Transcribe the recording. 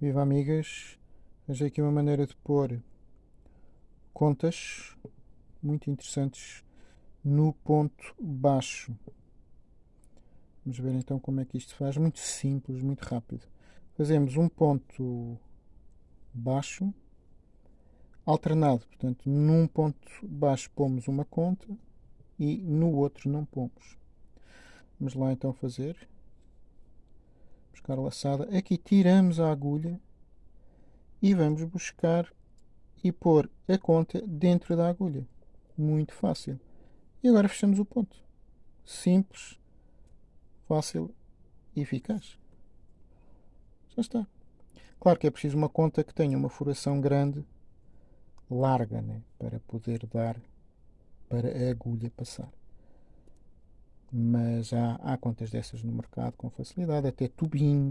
Viva amigas, veja aqui uma maneira de pôr contas muito interessantes no ponto baixo. Vamos ver então como é que isto faz. Muito simples, muito rápido. Fazemos um ponto baixo alternado. Portanto, num ponto baixo pomos uma conta e no outro não pomos. Vamos lá então fazer. Buscar laçada. Aqui tiramos a agulha e vamos buscar e pôr a conta dentro da agulha. Muito fácil. E agora fechamos o ponto. Simples, fácil e eficaz. Já está. Claro que é preciso uma conta que tenha uma furação grande larga, né? para poder dar para a agulha passar. Mas há, há contas dessas no mercado com facilidade, até tubinhos.